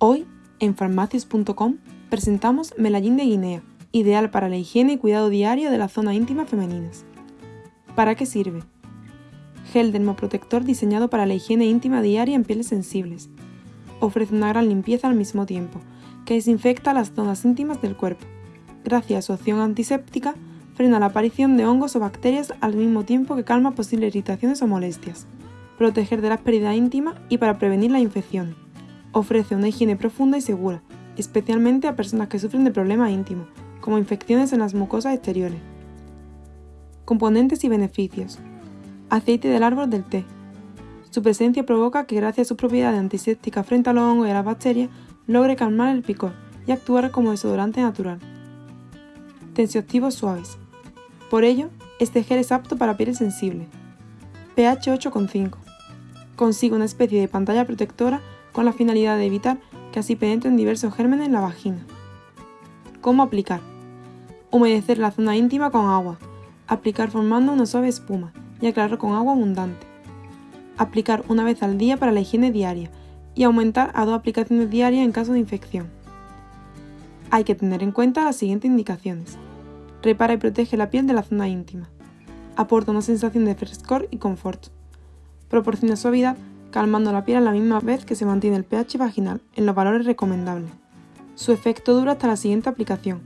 Hoy, en farmacias.com, presentamos Melallín de Guinea, ideal para la higiene y cuidado diario de la zona íntima femeninas. ¿Para qué sirve? Gel dermoprotector diseñado para la higiene íntima diaria en pieles sensibles. Ofrece una gran limpieza al mismo tiempo, que desinfecta las zonas íntimas del cuerpo. Gracias a su acción antiséptica, frena la aparición de hongos o bacterias al mismo tiempo que calma posibles irritaciones o molestias. Proteger de la pérdida íntima y para prevenir la infección. Ofrece una higiene profunda y segura, especialmente a personas que sufren de problemas íntimos, como infecciones en las mucosas exteriores. Componentes y beneficios. Aceite del árbol del té. Su presencia provoca que gracias a sus propiedades antisépticas frente a los hongos y a las bacterias, logre calmar el picor y actuar como desodorante natural. Tensioactivos suaves. Por ello, este gel es apto para pieles sensibles. pH 8,5. Consigue una especie de pantalla protectora con la finalidad de evitar que así penetren diversos gérmenes en la vagina. ¿Cómo aplicar? Humedecer la zona íntima con agua. Aplicar formando una suave espuma y aclarar con agua abundante. Aplicar una vez al día para la higiene diaria y aumentar a dos aplicaciones diarias en caso de infección. Hay que tener en cuenta las siguientes indicaciones. Repara y protege la piel de la zona íntima. Aporta una sensación de frescor y confort. Proporciona suavidad calmando la piel a la misma vez que se mantiene el pH vaginal en los valores recomendables. Su efecto dura hasta la siguiente aplicación.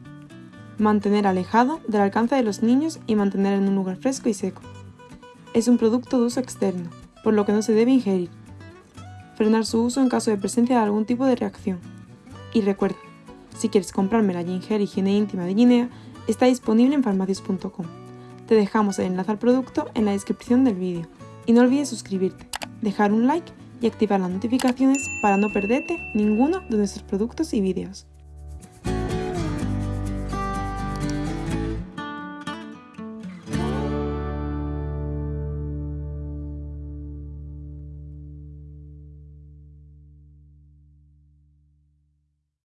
Mantener alejado del alcance de los niños y mantener en un lugar fresco y seco. Es un producto de uso externo, por lo que no se debe ingerir. Frenar su uso en caso de presencia de algún tipo de reacción. Y recuerda, si quieres comprarme la Ginger Higiene Íntima de Guinea, está disponible en farmacias.com. Te dejamos el enlace al producto en la descripción del vídeo. Y no olvides suscribirte dejar un like y activar las notificaciones para no perderte ninguno de nuestros productos y vídeos.